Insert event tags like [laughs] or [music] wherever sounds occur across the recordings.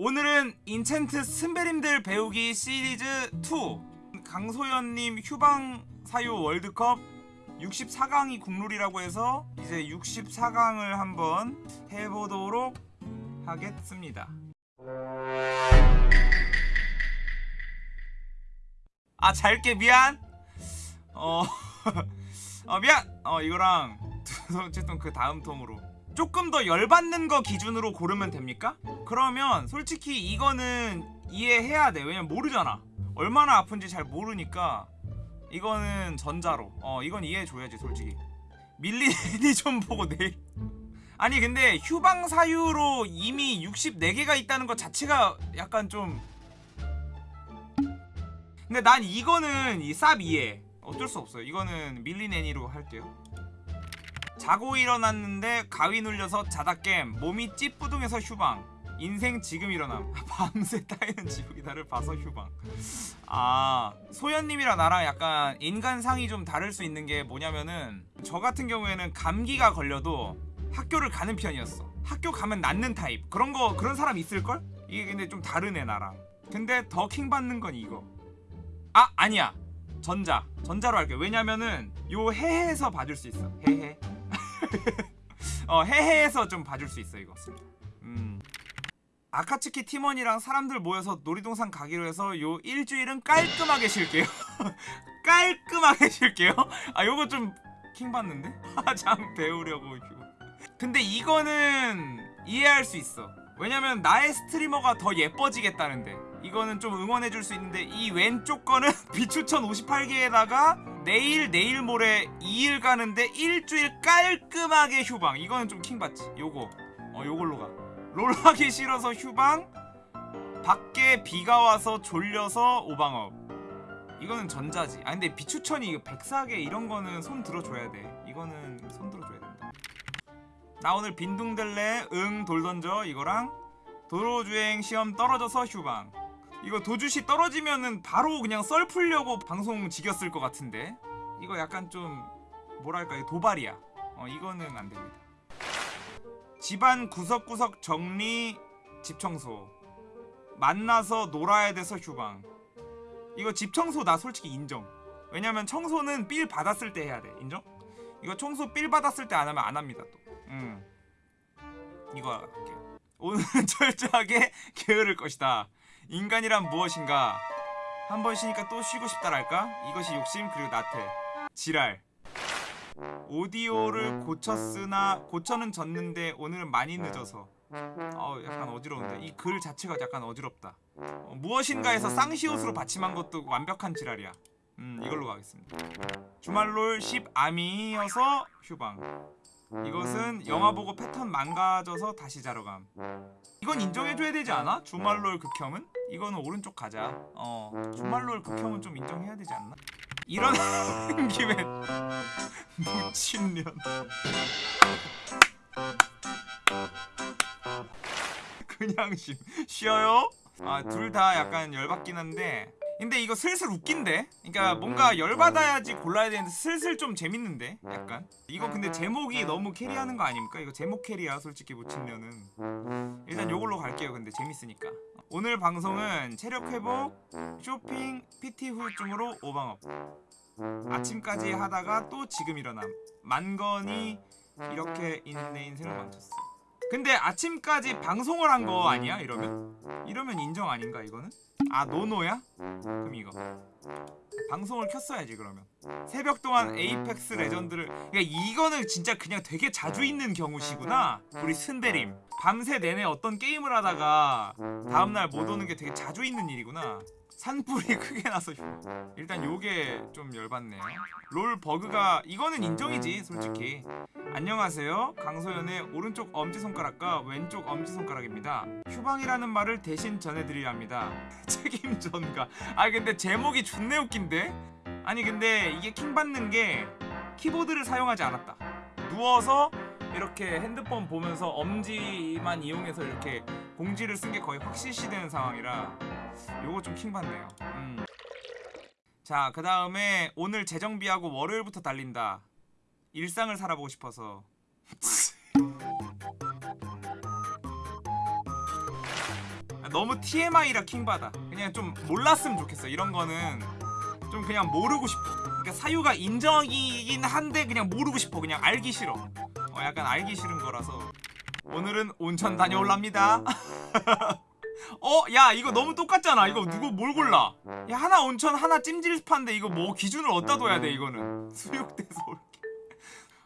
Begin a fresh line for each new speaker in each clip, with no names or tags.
오늘은 인챈트 스베림들 배우기 시리즈 2 강소연님 휴방 사유 월드컵 64강이 국룰이라고 해서 이제 64강을 한번 해보도록 하겠습니다. 아 잘게 미안. 어, [laughs] 어 미안. 어 이거랑 [laughs] 어쨌든 그 다음 통으로 조금 더 열받는 거 기준으로 고르면 됩니까? 그러면 솔직히 이거는 이해해야 돼. 왜냐면 모르잖아. 얼마나 아픈지 잘 모르니까 이거는 전자로. 어 이건 이해해줘야지 솔직히. 밀리니 좀 보고 내일 아니 근데 휴방 사유로 이미 64개가 있다는 것 자체가 약간 좀 근데 난 이거는 이쌉 이해. 어쩔 수 없어요. 이거는 밀리네니로 할게요 자고 일어났는데 가위 눌려서 자다 깸 몸이 찌뿌둥해서 휴방. 인생 지금 일어남. [laughs] 밤새 따이는 지옥이다를 봐서 휴방. 아 소연님이랑 나랑 약간 인간상이 좀 다를 수 있는 게 뭐냐면은 저 같은 경우에는 감기가 걸려도 학교를 가는 편이었어. 학교 가면 낫는 타입. 그런 거 그런 사람 있을걸? 이게 근데 좀 다르네 나랑. 근데 더 킹 받는 건 이거. 아 아니야. 전자. 전자로 할게 왜냐면은 요 해해에서 봐줄 수 있어. 해해 어 해해에서 좀 봐줄 수 있어 이거. 음. 아카츠키 팀원이랑 사람들 모여서 놀이동산 가기로 해서 요 일주일은 깔끔하게 쉴게요. [laughs] 깔끔하게 쉴게요. 아 요거 좀 킹받는데? 화장 [laughs] 배우려고 근데 이거는 이해할 수 있어. 왜냐면 나의 스트리머가 더 예뻐지겠다는데 이거는 좀 응원해줄 수 있는데 이 왼쪽 거는 [laughs] 비추천 58개에다가 내일 내일 모레 2일 가는데 일주일 깔끔하게 휴방. 이거는 좀 킹받지. 요거. 어 요걸로 가. 롤하기 싫어서 휴방. 밖에 비가 와서 졸려서 오방업. 이거는 전자지. 아 근데 비추천이 이거 백사계 이런 거는 손 들어줘야 돼. 이거는 손 들어줘야 된다. 나 오늘 빈둥댈래 응 돌 던져 이거랑. 도로주행 시험 떨어져서 휴방 이거 도주시 떨어지면은 바로 그냥 썰 풀려고 방송 지겼을 것 같은데. 이거 약간 좀 뭐랄까 도발이야. 어 이거는 안 됩니다. 집안 구석구석 정리 집 청소. 만나서 놀아야 돼서 휴방. 이거 집 청소 나 솔직히 인정. 왜냐면 청소는 삘 받았을 때 해야 돼. 인정? 이거 청소 삘 받았을 때 안 하면 안 합니다 또. 음. 이거 할게요. 오늘은 [laughs] 철저하게 게으를 것이다 인간이란 무엇인가? 한 번 쉬니까 또 쉬고 싶다랄까? 이것이 욕심 그리고 나태. 지랄. 오디오를 고쳤으나 고쳐는 졌는데 오늘은 많이 늦어서. 어 약간 어지러운데. 이 글 자체가 약간 어지럽다. 어, 무엇인가에서 쌍시옷으로 받침한 것도 완벽한 지랄이야. 음 이걸로 가겠습니다. 주말롤 10암이어서 휴방 이것은 영화 보고 패턴 망가져서 다시 자러 감 이건 인정해줘야 되지 않아? 주말롤 극혐은? 이거는 오른쪽 가자 어 주말롤 극혐은 좀 인정해야 되지 않나? 이런 [laughs] 김에 미친년 그냥 심 쉬어요? 아 둘 다 약간 열받긴 한데 근데 이거 슬슬 웃긴데? 그러니까 뭔가 열받아야지 골라야 되는데 슬슬 좀 재밌는데? 약간? 이거 근데 제목이 너무 캐리하는 거 아닙니까? 이거 제목 캐리야 솔직히 미친년은. 일단 요걸로 갈게요 근데 재밌으니까. 오늘 방송은 체력 회복, 쇼핑, PT 후유증으로 오방없. 아침까지 하다가 또 지금 일어남. 만건이 이렇게 내 인생을 망쳤어 근데 아침까지 방송을 한 거 아니야 이러면? 이러면 인정 아닌가 이거는? 아 no no야? 그럼 이거 방송을 켰어야지 그러면 새벽 동안 에이펙스 레전드를 그러니까 이거는 진짜 그냥 되게 자주 있는 경우시구나 우리 순대님 밤새 내내 어떤 게임을 하다가 다음날 못 오는 게 되게 자주 있는 일이구나 산불이 [laughs] 크게 나서 휴 일단 요게 좀 열받네요. 롤 버그가 이거는 인정이지 솔직히. 안녕하세요. 강소연의 오른쪽 엄지손가락과 왼쪽 엄지손가락입니다. 휴방이라는 말을 대신 전해드려야 합니다. [laughs] 책임 전가 아 근데 제목이 존내 웃긴데? 아니 근데 이게 킹받는 게 키보드를 사용하지 않았다. 누워서 이렇게 핸드폰 보면서 엄지만 이용해서 이렇게 공지를 쓴 게 거의 확실시되는 상황이라 요거 좀 킹받네요. 음. 자그 다음에 오늘 재정비하고 월요일부터 달린다. 일상을 살아보고 싶어서. [laughs] 너무 TMI라 킹받아. 그냥 좀 몰랐으면 좋겠어. 이런 거는 좀 그냥 모르고 싶어. 그러니까 사유가 인정이긴 한데 그냥 모르고 싶어. 그냥 알기 싫어 어 약간 알기 싫은 거라서. 오늘은 온천 다녀올랍니다. [laughs] 어? 야 이거 너무 똑같잖아. 이거 누구 뭘 골라? 야 하나 온천 하나 찜질스파인데 이거 뭐 기준을 어디다 둬야 돼 이거는? [laughs] 수육돼서 올게.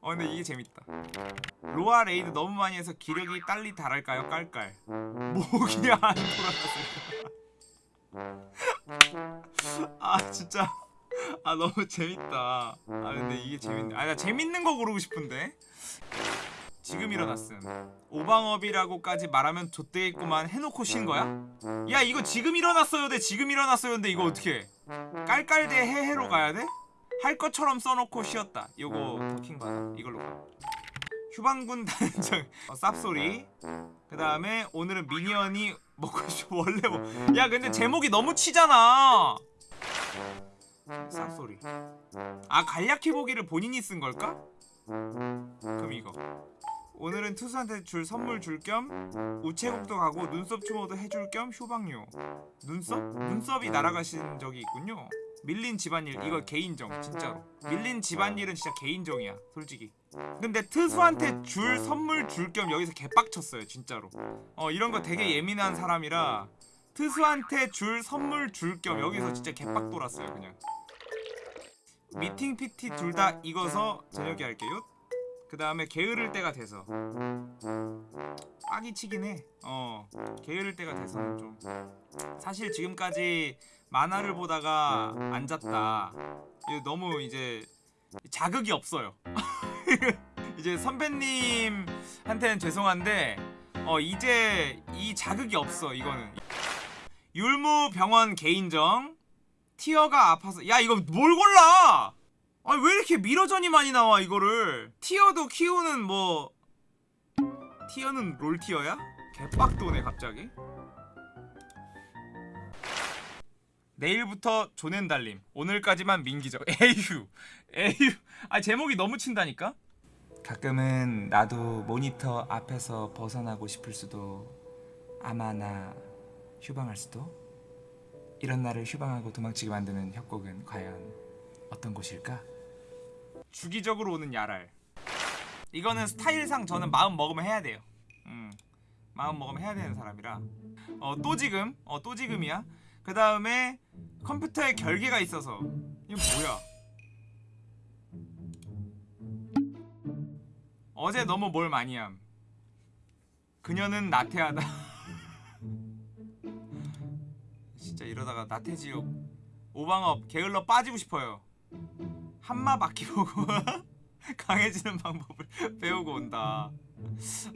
어 근데 이게 재밌다. 로아 raid 너무 많이 해서 기력이 딸리 달할까요? 깔깔. 목이 안 돌아가세요. [laughs] 아 진짜 아 너무 재밌다. 아 근데 이게 재밌네. 아 나 재밌는 거 고르고 싶은데. 지금 일어났음. 오방업이라고까지 말하면 좆되겠구만 해놓고 쉰 거야? 야 이거 지금 일어났어요 대 지금 일어났어요 근데 이거 어떻게 깔깔 대 해해로 가야 돼? 할 것처럼 써놓고 쉬었다. 요거 더킹 받아. 이걸로 가. 휴방군 [laughs] 단장. 어, 쌉소리. 그 다음에 오늘은 미니언이 먹고 싶어 [laughs] 원래 뭐야 근데 제목이 너무 치잖아 쌉소리. 아 간략해 보기를 본인이 쓴 걸까? 그럼 이거. 오늘은 투수한테 줄 선물 줄 겸 우체국도 가고 눈썹 추모도 해줄 겸 휴방요 눈썹? 눈썹이 날아가신 적이 있군요. 밀린 집안일 이거 개인정 진짜로. 밀린 집안일은 진짜 개인정이야 솔직히. 근데 트수한테 줄 선물 줄 겸 여기서 개빡쳤어요 진짜로. 어 이런 거 되게 예민한 사람이라 트수한테 줄 선물 줄 겸 여기서 진짜 개빡 돌았어요 그냥 미팅 PT 둘 다 익어서 저녁에 할게요. 그 다음에 게으를 때가 돼서. 빡이 치긴 해어 게으를 때가 돼서는 좀. 사실 지금까지 만화를 보다가 앉았다. 너무 이제 자극이 없어요. [laughs] 이제 선배님한테는 죄송한데 어 이제 이 자극이 없어 이거는. 율무병원 개인정 티어가 아파서. 야 이거 뭘 골라? 아니 왜 이렇게 미러전이 많이 나와 이거를? 티어도 키우는 뭐 티어는 롤 티어야? 개빡도네 갑자기. 내일부터 조낸 달림. 오늘까지만 민기적 [laughs] 에휴 에휴. 아 제목이 너무 친다니까? 가끔은 나도 모니터 앞에서 벗어나고 싶을 수도 아마 나 휴방할 수도 이런 나를 휴방하고 도망치게 만드는 협곡은 과연 어떤 곳일까? 주기적으로 오는 야랄. 이거는 스타일상 저는 마음 먹으면 해야 돼요. 음, 마음 먹으면 해야 되는 사람이라. 어, 또 지금? 어, 또 지금이야? 그 다음에 컴퓨터에 결계가 있어서. 이거 뭐야? 어제 너무 뭘 많이 함. 그녀는 나태하다 [laughs] 진짜 이러다가 나태지옥 오방업 게을러 빠지고 싶어요. 한마 바퀴 보고 [laughs] 강해지는 방법을 [laughs] 배우고 온다.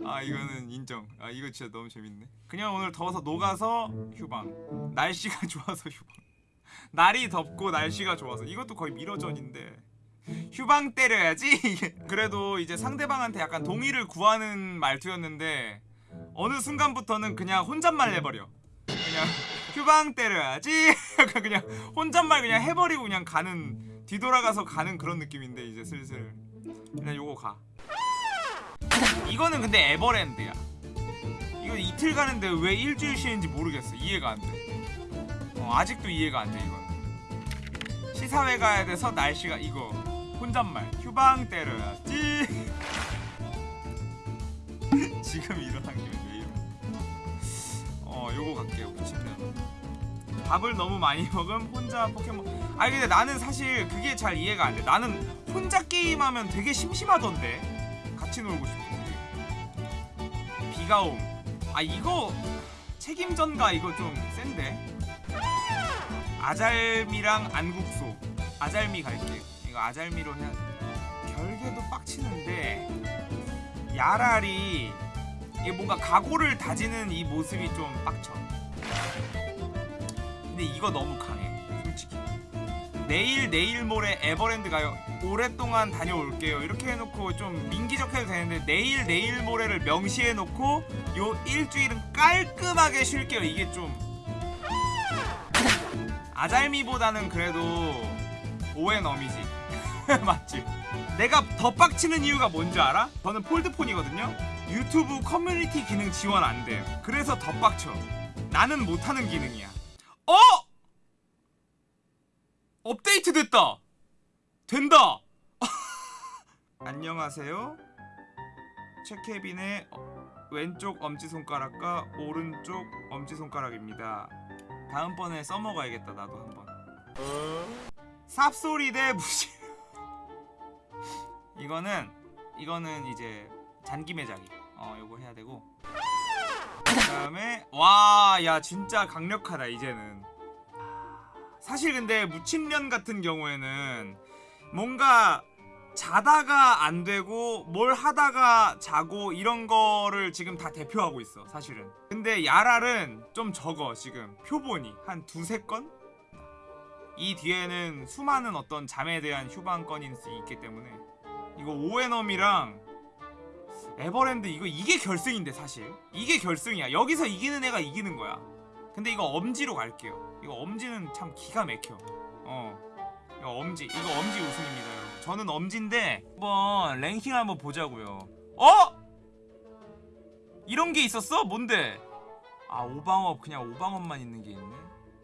아 이거는 인정. 아 이거 진짜 너무 재밌네. 그냥 오늘 더워서 녹아서 휴방. 날씨가 [laughs] 좋아서 휴방. 날이 덥고 날씨가 좋아서. 이것도 거의 미러전인데. 휴방 때려야지. 그래도 이제 상대방한테 약간 동의를 구하는 말투였는데 어느 순간부터는 그냥 혼잣말 해버려. 그냥 휴방 때려야지. [laughs] 약간 그냥 혼잣말 그냥 해버리고 그냥 가는 뒤돌아가서 가는 그런 느낌인데 이제 슬슬. 그냥 요거 가. 이거는 근데 에버랜드야. 이거 이틀 가는데 왜 일주일 쉬는지 모르겠어. 이해가 안돼. 어, 아직도 이해가 안 돼 이건 시사회 가야 돼서 날씨가 이거. 혼잣말. 휴방 때려야지. [laughs] 지금 일어난 김에 어 요거 갈게요 붙이면 밥을 너무 많이 [laughs] 먹음 혼자 포켓몬. 아니 근데 나는 사실 그게 잘 이해가 안돼. 나는 혼자 게임하면 되게 심심하던데. 같이 놀고 싶은데. 비가 옴아 이거 책임전가? 이거 좀 센데. 아잘미랑 안국소 아잘미 갈게. 이거 아잘미로 해야 돼. 결계도 빡치는데 야랄이 이게 뭔가 각오를 다지는 이 모습이 좀 빡쳐. 근데 이거 너무 강해 솔직히. 내일 내일 모레 에버랜드 가요. 오랫동안 다녀올게요. 이렇게 해놓고 좀 민기적해도 되는데 내일 내일 모레를 명시해놓고 요 일주일은 깔끔하게 쉴게요. 이게 좀. 아잘미보다는 그래도 오앤엄이지. [laughs] 맞지? 내가 더 빡치는 이유가 뭔지 알아? 저는 폴드폰이거든요 유튜브 커뮤니티 기능 지원 안 돼요. 그래서 더 빡쳐. 나는 못하는 기능이야. 어! 업데이트 됐다. 된다. [laughs] 안녕하세요. 체케빈의 어, 왼쪽 엄지손가락과 오른쪽 엄지손가락입니다. 다음번에 써먹어야겠다 나도 한번. 삽소리 대 무시. [laughs] 이거는 이거는 이제 잔기매자기 어 요거 해야 되고. 그 다음에 와 야 진짜 강력하다 이제는. 사실 근데 무침면 같은 경우에는 뭔가 자다가 안 되고 뭘 하다가 자고 이런 거를 지금 다 대표하고 있어 사실은. 근데 야랄은 좀 적어 지금. 표본이. 한 두세 건? 이 뒤에는 수많은 어떤 잠에 대한 휴방건이 있기 때문에. 이거 오에넘이랑 에버랜드 이거 이게 결승인데 사실. 이게 결승이야. 여기서 이기는 애가 이기는 거야. 근데 이거 엄지로 갈게요. 이거 엄지는 참 기가 막혀. 어. 이거 엄지. 이거 엄지 우승입니다 여러분. 저는 엄지인데 한번 랭킹 한번 보자고요. 어? 이런 게 있었어? 뭔데? 아 오방업. 그냥 오방업만 있는 게 있네.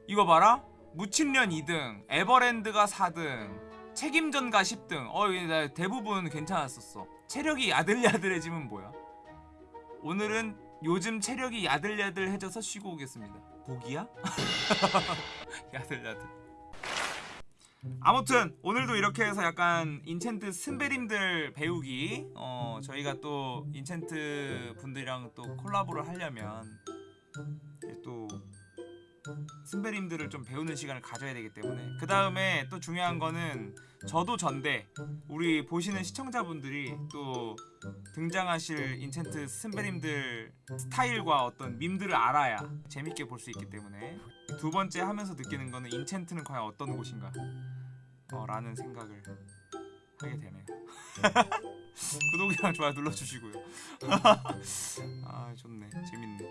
이거 봐라. 무침년 2등. 에버랜드가 4등 책임전가 10등. 어 대부분 괜찮았었어. 체력이 야들야들해지면 뭐야? 오늘은 요즘 체력이 야들야들해져서 쉬고 오겠습니다. 복이야? [laughs] 야들야들. 아무튼 오늘도 이렇게 해서 약간 인챈트 스베림들 배우기 어 저희가 또 인챈트 분들이랑 또 콜라보를 하려면 또 스베림들을 좀 배우는 시간을 가져야 되기 때문에. 그 다음에 또 중요한 거는 저도 전데 우리 보시는 시청자분들이 또 등장하실 인챈트 스베림들 스타일과 어떤 밈들을 알아야 재밌게 볼 수 있기 때문에. 두 번째 하면서 느끼는 거는 인챈트는 과연 어떤 곳인가? 어, 라는 생각을 하게 되네요. [laughs] 구독이랑 좋아요 눌러주시고요. [laughs] 아 좋네. 재밌네